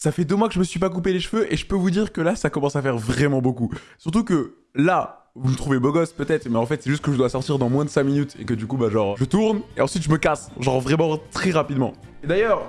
Ça fait deux mois que je me suis pas coupé les cheveux et je peux vous dire que là, ça commence à faire vraiment beaucoup. Surtout que là, vous me trouvez beau gosse peut-être, mais en fait, c'est juste que je dois sortir dans moins de 5 minutes et que du coup, bah genre, je tourne et ensuite je me casse. Genre vraiment très rapidement. Et d'ailleurs,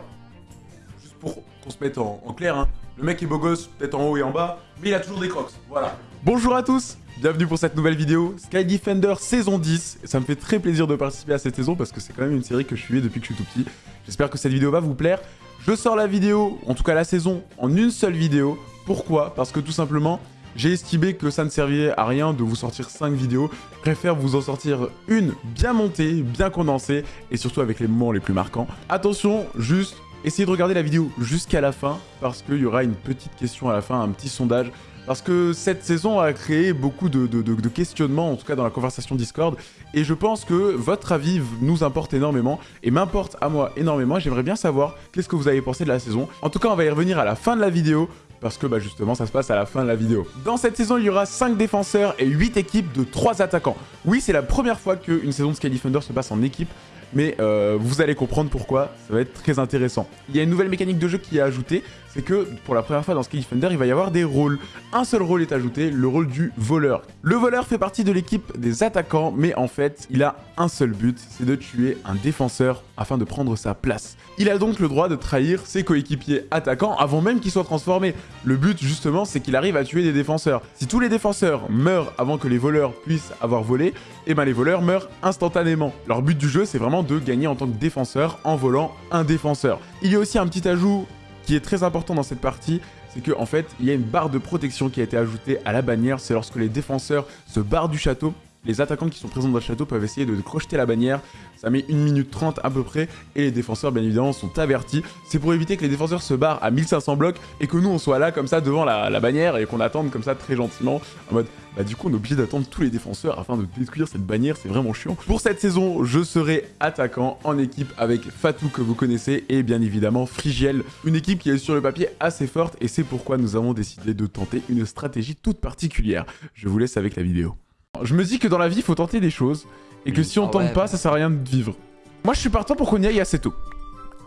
juste pour qu'on se mette en, clair, hein, le mec est beau gosse, peut-être en haut et en bas, mais il a toujours des crocs. Voilà. Bonjour à tous Bienvenue pour cette nouvelle vidéo, Sky Defender saison 10. Ça me fait très plaisir de participer à cette saison parce que c'est quand même une série que je suis depuis que je suis tout petit. J'espère que cette vidéo va vous plaire. Je sors la vidéo, en tout cas la saison, en une seule vidéo. Pourquoi? Parce que tout simplement, j'ai estimé que ça ne servait à rien de vous sortir 5 vidéos. Je préfère vous en sortir une bien montée, bien condensée et surtout avec les moments les plus marquants. Attention, juste essayez de regarder la vidéo jusqu'à la fin parce qu'il y aura une petite question à la fin, un petit sondage parce que cette saison a créé beaucoup de, questionnements, en tout cas dans la conversation Discord, et je pense que votre avis nous importe énormément, et m'importe à moi énormément, j'aimerais bien savoir qu'est-ce que vous avez pensé de la saison. En tout cas, on va y revenir à la fin de la vidéo, parce que bah, justement ça se passe à la fin de la vidéo. Dans cette saison, il y aura 5 défenseurs et 8 équipes de 3 attaquants. Oui, c'est la première fois qu'une saison de Sky se passe en équipe, mais euh, vous allez comprendre pourquoi, ça va être très intéressant. Il y a une nouvelle mécanique de jeu qui est ajoutée, c'est que pour la première fois dans Sky Defender, il va y avoir des rôles. Un seul rôle est ajouté, le rôle du voleur. Le voleur fait partie de l'équipe des attaquants, mais en fait, il a un seul but, c'est de tuer un défenseur afin de prendre sa place. Il a donc le droit de trahir ses coéquipiers attaquants avant même qu'ils soient transformés. Le but, justement, c'est qu'il arrive à tuer des défenseurs. Si tous les défenseurs meurent avant que les voleurs puissent avoir volé, et eh ben les voleurs meurent instantanément. Leur but du jeu, c'est vraiment de gagner en tant que défenseur en volant un défenseur. Il y a aussi un petit ajout qui est très important dans cette partie, c'est qu'en en fait, il y a une barre de protection qui a été ajoutée à la bannière. C'est lorsque les défenseurs se barrent du château, les attaquants qui sont présents dans le château peuvent essayer de crocheter la bannière. Ça met 1 minute 30 à peu près. Et les défenseurs, bien évidemment, sont avertis. C'est pour éviter que les défenseurs se barrent à 1500 blocs et que nous, on soit là comme ça devant la, la bannière et qu'on attende comme ça très gentiment. En mode, bah du coup, on est obligé d'attendre tous les défenseurs afin de détruire cette bannière. C'est vraiment chiant. Pour cette saison, je serai attaquant en équipe avec Fatou que vous connaissez et bien évidemment Frigiel. Une équipe qui est sur le papier assez forte et c'est pourquoi nous avons décidé de tenter une stratégie toute particulière. Je vous laisse avec la vidéo. Je me dis que dans la vie, il faut tenter des choses. Et que si on ah tente pas, ça sert à rien de vivre. Moi, je suis partant pour qu'on y aille assez tôt.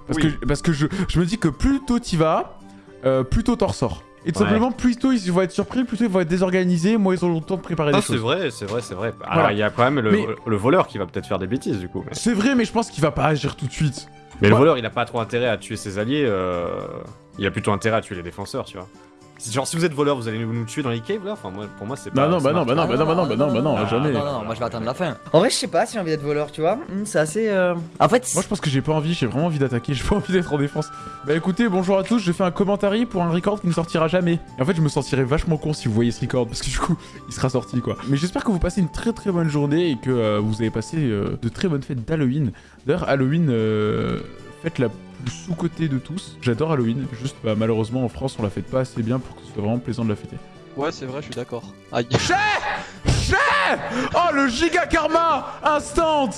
Parce que, parce que je, me dis que plus tôt t'y vas, euh, plus tôt t'en ressors. Et tout simplement, plus tôt ils vont être surpris, plus tôt ils vont être désorganisés, moins ils ont le temps de préparer des choses. c'est vrai, c'est vrai, c'est vrai. Alors, il y a quand même le, voleur qui va peut-être faire des bêtises, du coup. C'est vrai, mais je pense qu'il va pas agir tout de suite. Mais le voleur, il a pas trop intérêt à tuer ses alliés, euh, il a plutôt intérêt à tuer les défenseurs, tu vois. Genre, si vous êtes voleur, vous allez nous, tuer dans les caves là? Enfin, moi, pour moi, c'est pas. Non, non, bah non, bah non, bah non, bah non, bah non, bah non, jamais. Non, non, moi je vais attendre la fin. En vrai, je sais pas si j'ai envie d'être voleur, tu vois. Hmm, c'est assez. Euh, en fait. Moi, je pense que j'ai pas envie, j'ai vraiment envie d'attaquer, j'ai pas envie d'être en défense. Bah écoutez, bonjour à tous, je fais un commentaire pour un record qui ne sortira jamais. Et en fait, je me sentirais vachement con si vous voyez ce record, parce que du coup, il sera sorti quoi. Mais j'espère que vous passez une très très bonne journée et que euh, vous avez passé euh, de très bonnes fêtes d'Halloween. D'ailleurs, Halloween, fête la plus sous-côté de tous. J'adore Halloween, juste bah, malheureusement en France on la fête pas assez bien pour que ce soit vraiment plaisant de la fêter. Ouais c'est vrai, je suis d'accord. Aïe. Oh le giga karma Instant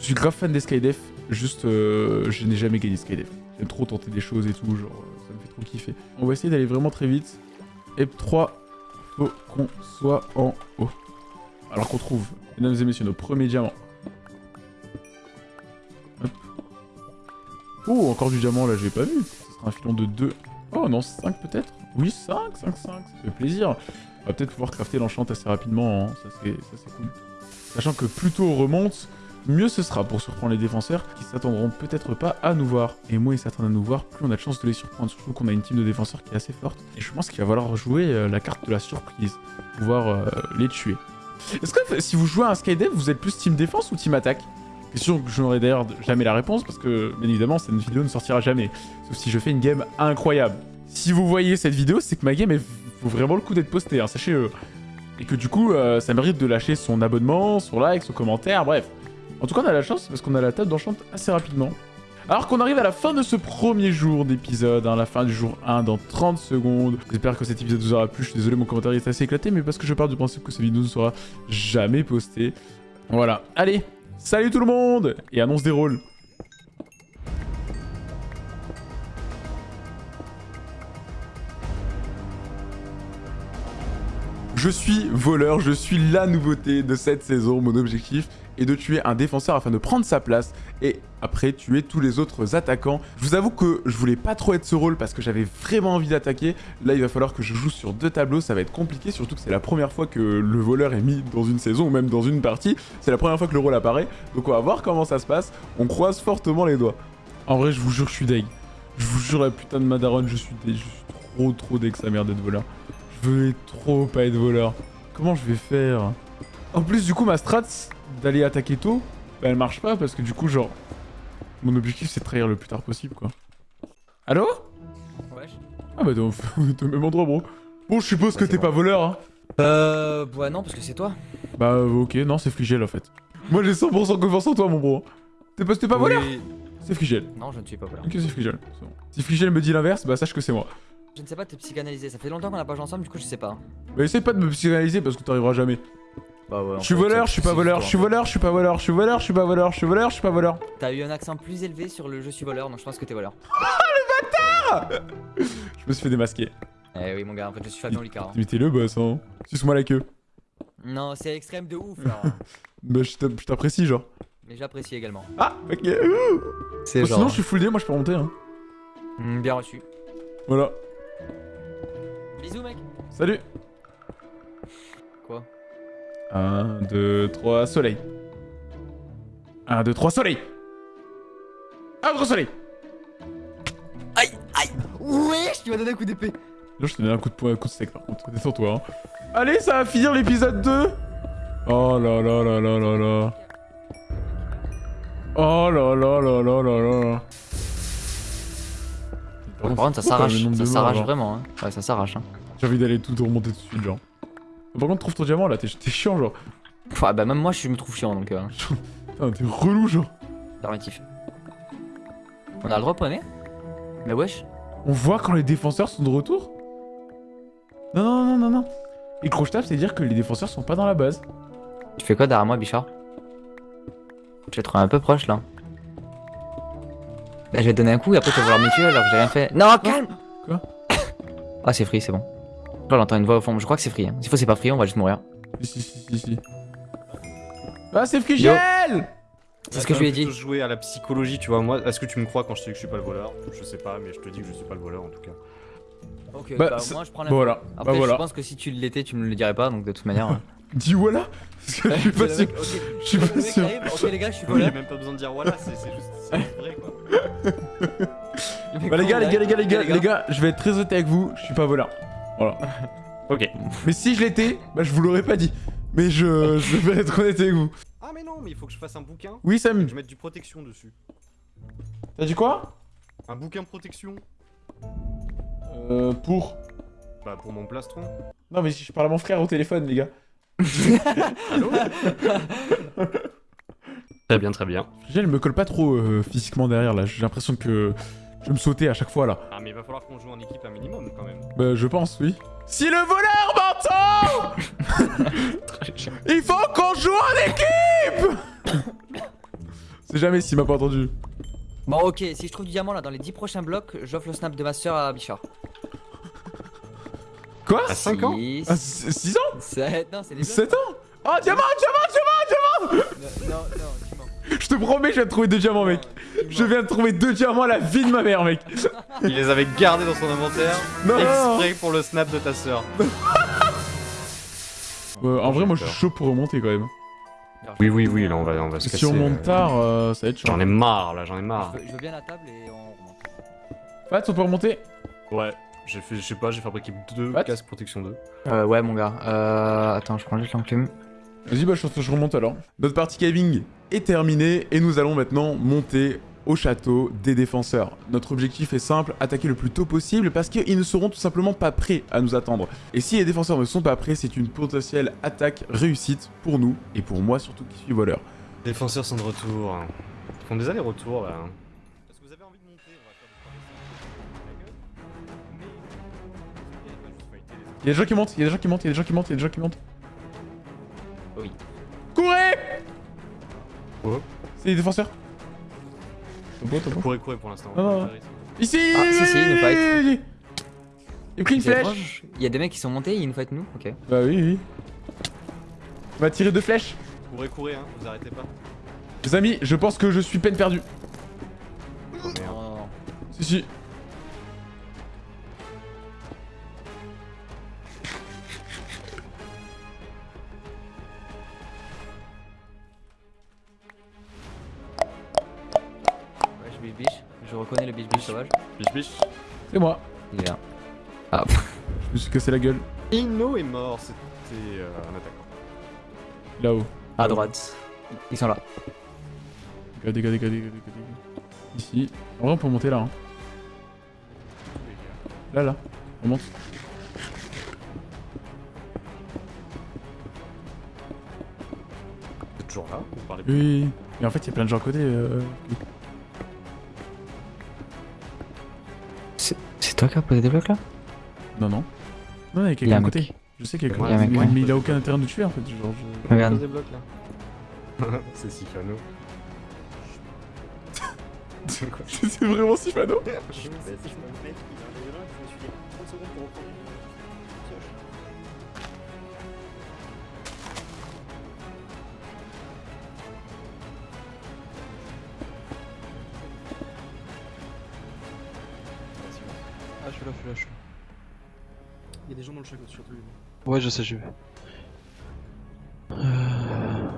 Je suis grave fan des Skydef, juste euh, je n'ai jamais gagné Skydef. J'aime trop tenter des choses et tout, genre euh, ça me fait trop kiffer. On va essayer d'aller vraiment très vite. Et 3, faut qu'on soit en haut. Alors qu'on trouve, mesdames et messieurs, nos premiers diamants. Oh, encore du diamant, là, j'ai pas vu. Ce sera un filon de 2. Oh, non, 5 peut-être? Oui, 5, 5, 5, ça fait plaisir. On va peut-être pouvoir crafter l'enchant assez rapidement, hein. ça c'est cool. Sachant que plus tôt on remonte, mieux ce sera pour surprendre les défenseurs qui s'attendront peut-être pas à nous voir. Et moins ils s'attendent à nous voir, plus on a de chance de les surprendre. Surtout qu'on a une team de défenseurs qui est assez forte. Et je pense qu'il va falloir jouer euh, la carte de la surprise, pouvoir euh, les tuer. Est-ce que si vous jouez à un Skydev, vous êtes plus team défense ou team attaque? Question que je n'aurai d'ailleurs jamais la réponse parce que, bien évidemment, cette vidéo ne sortira jamais. Sauf si je fais une game incroyable. Si vous voyez cette vidéo, c'est que ma game, vaut vraiment le coup d'être postée, hein, sachez-le. Et que du coup, euh, ça mérite de lâcher son abonnement, son like, son commentaire, bref. En tout cas, on a la chance parce qu'on a la table d'enchant assez rapidement. Alors qu'on arrive à la fin de ce premier jour d'épisode, hein, la fin du jour 1 dans 30 secondes. J'espère que cet épisode vous aura plu. Je suis désolé, mon commentaire est assez éclaté, mais parce que je pars du principe que cette vidéo ne sera jamais postée. Voilà. Allez, Salut tout le monde Et annonce des rôles. Je suis voleur, je suis la nouveauté de cette saison. Mon objectif et de tuer un défenseur afin de prendre sa place et après tuer tous les autres attaquants. Je vous avoue que je voulais pas trop être ce rôle parce que j'avais vraiment envie d'attaquer. Là, il va falloir que je joue sur deux tableaux, ça va être compliqué, surtout que c'est la première fois que le voleur est mis dans une saison ou même dans une partie. C'est la première fois que le rôle apparaît, donc on va voir comment ça se passe. On croise fortement les doigts. En vrai, je vous jure, je suis deg. Je vous jure, la putain de Madaron, je suis deg. Je suis trop trop deg sa mère d'être voleur. Je veux trop pas être voleur. Comment je vais faire? En plus, du coup, ma strat d'aller attaquer tôt, bah, elle marche pas parce que du coup, genre, mon objectif c'est de trahir le plus tard possible, quoi. Allô? Wesh. Ah bah t'es au même endroit, bro. Bon, je suppose que Ouais, t'es pas voleur, hein. Euh. Ouais, non, parce que c'est toi. Bah euh, ok, non, c'est Frigel en fait. Moi j'ai 100% confiance en toi, mon bro. T'es pas, t'es pas voleur? C'est Frigel. Non, je ne suis pas voleur. Ok, c'est Frigel. bon. Si Frigel me dit l'inverse, bah sache que c'est moi. Je ne sais pas te psychanalyser. Ça fait longtemps qu'on n'a pas joué ensemble, du coup, je sais pas. Bah essaye pas de me psychanalyser parce que t'arriveras jamais. Bah ouais. Je suis voleur, je suis pas voleur, je suis voleur, je suis pas voleur, je suis voleur, je suis pas voleur, je suis voleur, je suis pas voleur. T'as eu un accent plus élevé sur le je suis voleur, donc je pense que t'es voleur. Je me suis fait démasquer. Eh oui, mon gars, en fait, je suis Fabien Olicard. Mais t'es le boss, hein. Suce-moi la queue. Non, c'est extrême de ouf, là. Bah je t'app- je t'apprécie, genre. Mais j'apprécie également. Ah, ok. Ouh. C'est Bon, sinon, je suis full D, moi je peux remonter, hein. Hmm, bien reçu. Voilà. Bisous, mec. Salut. Quoi 1, 2, 3, soleil. 1, 2, 3, soleil. 1, 2, 3, soleil. Aïe, aïe. Wesh, tu m'as donné un coup d'épée. Là, je te donne un coup de poing, un coup de steak par contre. Détends-toi. Hein. Allez, ça va finir l'épisode 2. Oh là là là là là là. Oh là là là là là là. Par contre, ça s'arrache. Ça s'arrache vraiment, hein. Ouais, ça s'arrache, hein. J'ai envie d'aller tout remonter tout de suite, genre. Par contre, trouve ton diamant là, t'es chiant, genre. Ouais, bah, même moi, je me trouve chiant, donc. Euh, Putain, t'es relou, genre. permitif. On a le droit, poney Mais wesh? On voit quand les défenseurs sont de retour? Non, non, non, non, non. Et croche-table, c'est dire que les défenseurs sont pas dans la base. Tu fais quoi derrière moi, Bichard? Je vais te trouver un peu proche là. Bah, je vais te donner un coup et après tu vas vouloir me tuer alors que j'ai rien fait. Non, calme Quoi? Ah, c'est free, c'est bon. Là, j'entends une voix au fond. Je crois que c'est free. Hein. S'il faut, c'est pas free, on va juste mourir. Si, si, si, si, si. Ah, c'est Frigel C'est ce que je lui ai dit. jouer à la psychologie, tu vois. Moi, est-ce que tu me crois quand je te dis que je suis pas le voleur? Je sais pas, mais je te dis que je suis pas le voleur en tout cas. Ok, Bah, c'est- moi je prends la. Voilà. Après, bah voilà. je pense que si tu l'étais, tu me le dirais pas, donc de toute manière. hein. Dis voilà Parce que je suis pas sûr. Je suis pas sûr. Ok, les gars, je suis Il y a voleur. même pas besoin de dire voilà, c'est c'est juste c'est vrai quoi. Bah les gars, les gars, les gars, les gars, les gars, je vais être très honnête avec vous, je suis pas voleur. Voilà. Ok. Mais si je l'étais, bah je vous l'aurais pas dit. Mais je, je vais être honnête avec vous. Ah mais non, mais il faut que je fasse un bouquin Oui Sam, je mette du protection dessus. t'as dit quoi? Un bouquin protection Euh, pour... Bah pour mon plastron. Non mais je parle à mon frère au téléphone les gars. Allô? Très bien, très bien. Frigel me colle pas trop euh, physiquement derrière là, j'ai l'impression que je vais me sauter à chaque fois là. Ah mais il va falloir qu'on joue en équipe un minimum quand même. Bah je pense, oui. Si le voleur m'entend Il faut qu'on joue en équipe C'est jamais s'il m'a pas entendu. Bon, ok, si je trouve du diamant là dans les 10 prochains blocs, j'offre le snap de ma soeur à Bichard. Quoi À 5 ans 6, Ah, 6 ans 7, non, c'est les blocs. 7 ans Oh diamant, diamant, diamant, Non, non, non, diamant Je te promets, je viens de trouver deux diamants mec. Je viens de trouver deux diamants à la vie de ma mère mec. Il les avait gardés dans son inventaire Non, exprès pour le snap de ta sœur. Euh, en vrai, moi je suis chaud pour remonter quand même. Oui oui oui, là on va on va se casser. Si on monte euh, tard, euh, ça va être chaud. J'en ai marre là, j'en ai marre. Je veux, je veux bien la table et on remonte. Fats, on peut remonter Ouais, j'ai fait, je sais pas, j'ai fabriqué deux What casques protection 2. Euh, ouais, mon gars. Euh, attends, je prends juste l'enclume. Vas-y, bah je, je remonte alors. Notre partie caving est terminée et nous allons maintenant monter au château des défenseurs. Notre objectif est simple, attaquer le plus tôt possible parce qu'ils ne seront tout simplement pas prêts à nous attendre. Et si les défenseurs ne sont pas prêts, c'est une potentielle attaque réussite pour nous et pour moi surtout qui suis voleur. Défenseurs sont de retour. Ils font des allers-retours là. Est-ce que vous avez envie de monter On va faire des Il y a des gens qui montent, il y a des gens qui montent, il y a des gens qui montent, il y a des gens qui montent. Oui. Courez Quoi? C'est les défenseurs. Topo, topo. Courez, courez pour l'instant. Ici Ah, si, si, nous fight. J'ai pris une C'est flèche. Il y a des mecs qui sont montés, ils nous fight nous Ok. Bah oui, oui. On va tirer deux flèches. Courez, courez, hein, vous arrêtez pas. Les amis, je pense que je suis peine perdue. Oh, merde. Non, non. Si, si. Reconnais le biche biche sauvage. Biche, biche. C'est moi. Il est là. Ah, Je me suis cassé la gueule. Inno est mort, c'était euh, un attaquant. Là-haut. à droite. Ils sont là. Dégâts, dégâts, dégâts, dégâts, dégâts, dégâts. Ici. En vrai, on peut monter là. Hein. Là, là. On monte. Vous êtes toujours là Vous parlez oui. Mais en fait, il y a plein de gens à côté. euh. Toi qui as posé des blocs là Non, non. Non, il y a a quelqu'un un à mec. côté. Je sais qu'il y a a quelqu'un. un mec, mais, ouais. mais il a aucun intérêt de tuer en fait. Genre, je... Regarde. des blocs là C'est Sifano. C'est quoi C'est vraiment Sifano Ah, le château surtout. Ouais, je sais, je vais. Euh...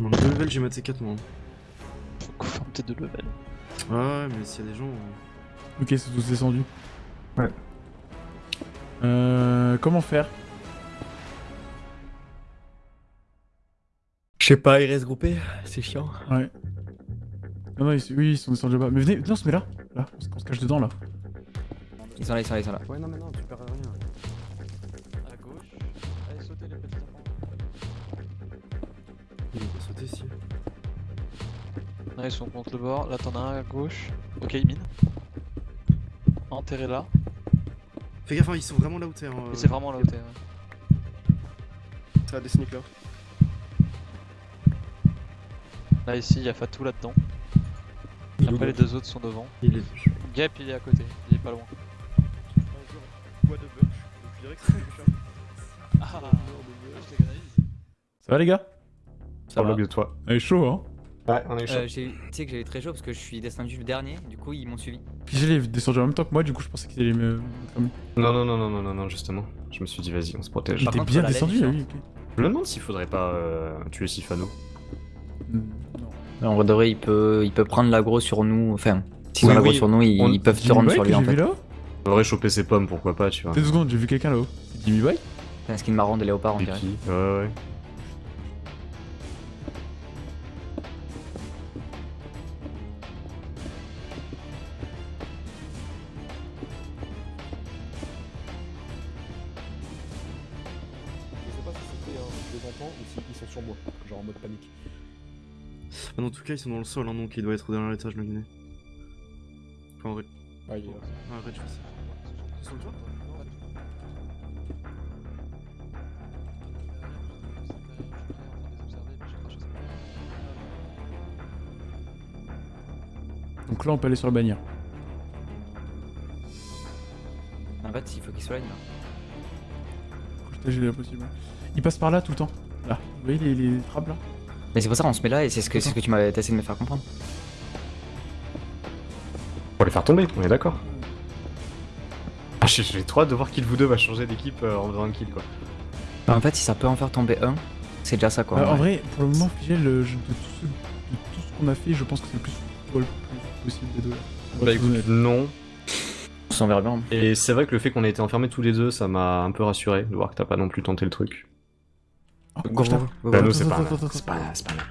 Mon deux level, j'ai maté 4 mois. Faut qu'on ferme tes deux levels. Ouais, ouais, mais s'il y a des gens. euh, Ok, c'est tous descendu. Ouais. Euh. Comment faire Je sais pas, ils restent groupés. C'est chiant. Ouais. Non, non, ils, oui, ils sont descendus là-bas. Mais venez, non, on se met là. Là, on se, on se cache dedans là. Ils sont là, ils sont là, ils sont là. Ouais, non, mais non, tu Ils sont contre le bord. Là, t'en as un à gauche. Ok, il mine. Enterré là. Fais gaffe, hein, ils sont vraiment là où t'es. hein, Et c'est vraiment là où t'es. ouais. Ça a des sneaks là. Là, ici, il y a Fatou là-dedans. Après, les deux autres sont devant. Il est. Gap, il est à côté. Il est pas loin. Quoi de bunch Donc je dirais que c'est quelque Ah, t'égalise. Ça va les gars? Ça bloc de toi. Elle est chaud, hein? Ouais, on est chaud. Euh, eu- tu sais que j'ai eu très chaud parce que je suis descendu le dernier, du coup ils m'ont suivi. Puis j'ai les descendu en même temps que moi, du coup, je pensais qu'ils allaient me. Non, non, non, non, non, non, non, justement. Je me suis dit, vas-y, on se protège. Il était bien descendu, là, oui. Je me demande s'il faudrait pas euh, tuer Sifano. Hmm, Non. En vrai de vrai, il peut, il peut prendre l'aggro sur nous. Enfin, s'ils Oui, ont l'aggro oui, sur nous, ils, on- ils peuvent se rendre sur lui en vu fait. là Il faudrait choper ses pommes, pourquoi pas, tu vois. Deux secondes, j'ai vu quelqu'un là-haut. Jimmy Boy? C'est un skin marrant de léopard, on dirait. Ouais, ouais. Cas, ils sont dans le sol, hein, donc il doit être derrière l'étage, le guiné. Enfin, en vrai. Ah, il est là. Ah, arrête, je fais ça. Ils sont le toit Donc là, on peut aller sur la bannière. En fait, il faut qu'il soigne là. Le possible. Il passe par là tout le temps. Là. Vous voyez les, les trappes là? Mais c'est pour ça qu'on se met là et c'est ce que, c'est ce que tu m'avais essayé de me faire comprendre. Pour les faire tomber, on est d'accord. Ah, j'ai j'ai trop hâte de voir qui de vous deux va changer d'équipe euh, en faisant un kill, quoi. Bah, en fait, si ça peut en faire tomber un, c'est déjà ça quoi. Euh, en En vrai. vrai, pour le moment, Figel, euh, de tout ce, de tout ce qu'on a fait, je pense que c'est le plus, toi, le plus possible des deux. Bah écoute, non. On verra bien. Et c'est vrai que le fait qu'on ait été enfermés tous les deux, ça m'a un peu rassuré de voir que t'as pas non plus tenté le truc. Go, Bah, c'est pas, là. c'est pas là, c'est pas là.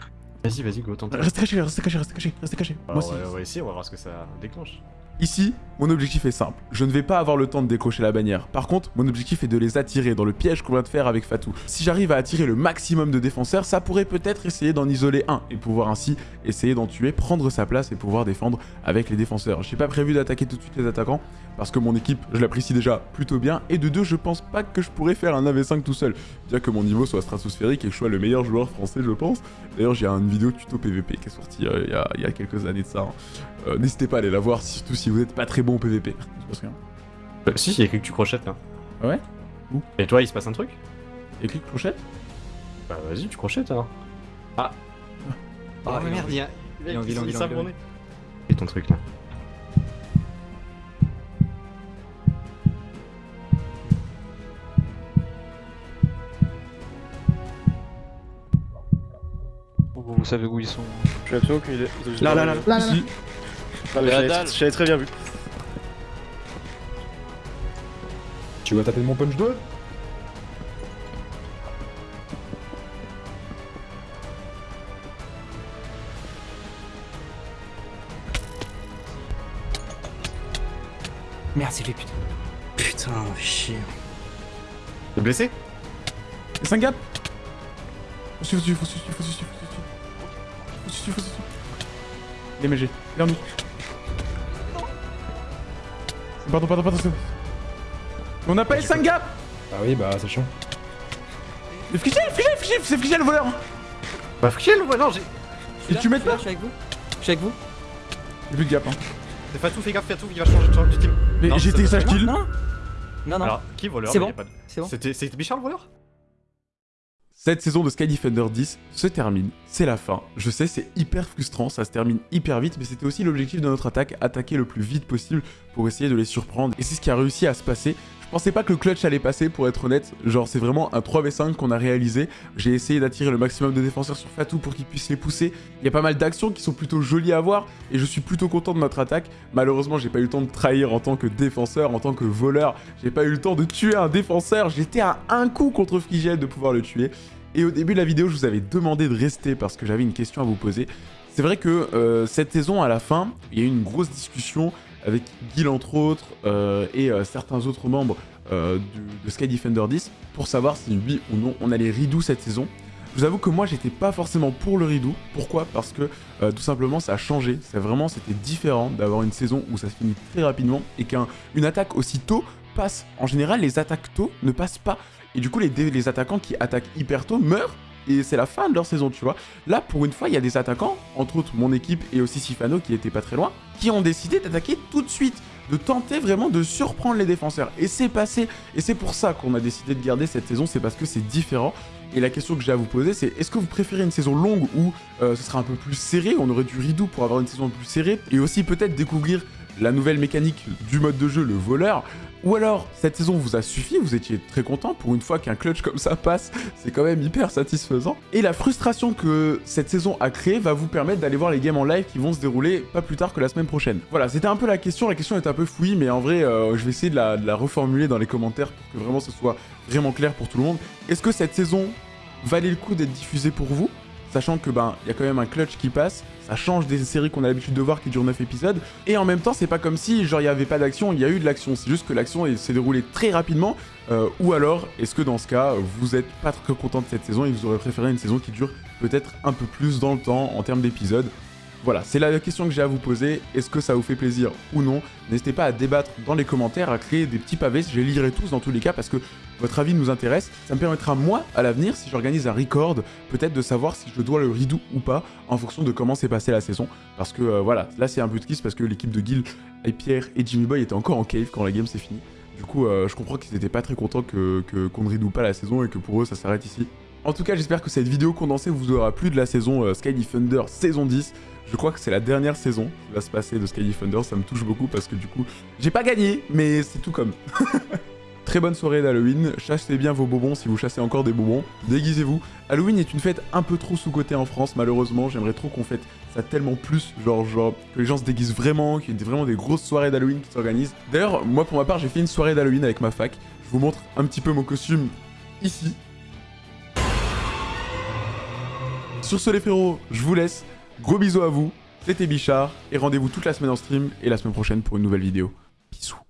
Vas-y, vas-y, go, tente. Restez caché, restez caché, restez caché, restez caché. Moi Alors, aussi. on va essayer, on va voir ce que ça déclenche. Ici, mon objectif est simple. Je ne vais pas avoir le temps de décrocher la bannière. Par contre, mon objectif est de les attirer dans le piège qu'on vient de faire avec Fatou. Si j'arrive à attirer le maximum de défenseurs, ça pourrait peut-être essayer d'en isoler un et pouvoir ainsi essayer d'en tuer, prendre sa place et pouvoir défendre avec les défenseurs. J'ai pas prévu d'attaquer tout de suite les attaquants parce que mon équipe, je l'apprécie déjà plutôt bien et de deux, je pense pas que je pourrais faire un 1v5 tout seul. Bien que mon niveau soit stratosphérique et que je sois le meilleur joueur français, je pense. D'ailleurs, j'ai une vidéo tuto PVP qui est sortie euh, il y, a, quelques années de ça. hein. Euh, N'hésitez pas à aller la voir, surtout si vous n'êtes pas très bon au PVP. Euh, si, il y a écrit que tu crochettes là. Ah ouais Où Et toi, il se passe un truc Et clic crochette Bah vas-y, tu crochettes alors. Ah Oh Ah, merde, il y a. Il. Et ton truc là. Vous, savez où ils sont Je suis absolument aucune idée. Là, pas là, vu. là. Ah, mais. J'avais très bien vu. Tu vas taper mon punch 2 Merde, c'est lui, putain. Putain, chier. T'es blessé? Et 5 gap Faut suivre, faut suivre, faut suivre, faut suivre, faut suivre. Faut suivre, faut suivre. Les MG, vers nous. Pardon, pardon, pardon, c'est bon. On n'a pas les 5 gap Ah oui, bah c'est chiant. Mais Frigel, Frigel, Frigel, c'est Frigel le voleur Bah Friel, ouais, non, j'ai. Et tu mets là, pas Je suis avec vous. Je suis avec vous. J'ai plus de gap, hein. Fais pas tout, fais gaffe, fais tout, il va changer de change team. Mais c'est- sage kill. Non. Non, non. Alors, qui voleur C'est bon. de- C'est bon. C'était c'était Bichard le voleur? Cette saison de Sky Defender 10 se termine, c'est la fin. Je sais, c'est hyper frustrant, ça se termine hyper vite, mais c'était aussi l'objectif de notre attaque, attaquer le plus vite possible pour essayer de les surprendre. Et c'est ce qui a réussi à se passer. Je pensais pas que le clutch allait passer, pour être honnête. Genre, c'est vraiment un 3v5 qu'on a réalisé. J'ai essayé d'attirer le maximum de défenseurs sur Fatou pour qu'ils puissent les pousser. Il y a pas mal d'actions qui sont plutôt jolies à voir, et je suis plutôt content de notre attaque. Malheureusement, j'ai pas eu le temps de trahir en tant que défenseur, en tant que voleur. J'ai pas eu le temps de tuer un défenseur. J'étais à un coup contre Frigel de pouvoir le tuer. Et au début de la vidéo, je vous avais demandé de rester parce que j'avais une question à vous poser. C'est vrai que euh, cette saison, à la fin, il y a eu une grosse discussion avec Gil entre autres euh, et euh, certains autres membres euh, de Sky Defender 10 pour savoir si oui ou non on allait redo cette saison. Je vous avoue que moi j'étais pas forcément pour le redo. Pourquoi? Parce que tout simplement ça a changé. C'est vraiment c'était différent d'avoir une saison où ça se finit très rapidement et qu'une attaque aussi tôt passe. En général, les attaques tôt ne passent pas. Et du coup, les attaquants qui attaquent hyper tôt meurent et c'est la fin de leur saison, tu vois. Là, pour une fois, il y a des attaquants, entre autres mon équipe et aussi Sifano qui était pas très loin, qui ont décidé d'attaquer tout de suite, de tenter vraiment de surprendre les défenseurs. Et c'est passé, et c'est pour ça qu'on a décidé de garder cette saison, c'est parce que c'est différent. Et la question que j'ai à vous poser, c'est est-ce que vous préférez une saison longue où euh, ce sera un peu plus serré, on aurait du redo pour avoir une saison plus serrée, et aussi peut-être découvrir la nouvelle mécanique du mode de jeu, le voleur, ou alors, cette saison vous a suffi, vous étiez très content, pour une fois qu'un clutch comme ça passe, c'est quand même hyper satisfaisant. Et la frustration que cette saison a créée va vous permettre d'aller voir les games en live qui vont se dérouler pas plus tard que la semaine prochaine. Voilà, c'était un peu la question, la question est un peu fouillie, mais en vrai, euh, je vais essayer de la, de la reformuler dans les commentaires pour que vraiment ce soit vraiment clair pour tout le monde. Est-ce que cette saison valait le coup d'être diffusée pour vous? Sachant que ben, il y a quand même un clutch qui passe, ça change des séries qu'on a l'habitude de voir qui durent 9 épisodes, et en même temps, c'est pas comme si genre il y avait pas d'action, il y a eu de l'action, c'est juste que l'action s'est déroulée très rapidement, euh, ou alors, est-ce que dans ce cas, vous êtes pas très content de cette saison et vous aurez préféré une saison qui dure peut-être un peu plus dans le temps en termes d'épisodes voilà, c'est la question que j'ai à vous poser. Est-ce que ça vous fait plaisir ou non? N'hésitez pas à débattre dans les commentaires, à créer des petits pavés. Je les lirai tous dans tous les cas parce que votre avis nous intéresse. Ça me permettra, moi, à l'avenir, si j'organise un record, peut-être de savoir si je dois le redo ou pas en fonction de comment s'est passée la saison. Parce que euh, voilà, là c'est un but de kiss parce que l'équipe de Gil, et Pierre et Jimmy Boy étaient encore en cave quand la game s'est finie. Du coup, euh, je comprends qu'ils étaient pas très contents que que- qu'on ne redo pas la saison et que pour eux ça s'arrête ici. En tout cas, j'espère que cette vidéo condensée vous aura plu de la saison euh, Sky Defender saison 10. Je crois que c'est la dernière saison qui va se passer de Sky Defender, ça me touche beaucoup parce que du coup, j'ai pas gagné, mais c'est tout comme. Très bonne soirée d'Halloween, chassez bien vos bonbons si vous chassez encore des bonbons, déguisez-vous. Halloween est une fête un peu trop sous-cotée en France, malheureusement, j'aimerais trop qu'on fête ça tellement plus, genre, genre que les gens se déguisent vraiment, qu'il y ait vraiment des grosses soirées d'Halloween qui s'organisent. D'ailleurs, moi pour ma part, j'ai fait une soirée d'Halloween avec ma fac, je vous montre un petit peu mon costume ici. Sur ce les frérots, je vous laisse. Gros bisous à vous. C'était Bichard. Et rendez-vous toute la semaine en stream et la semaine prochaine pour une nouvelle vidéo. Bisous.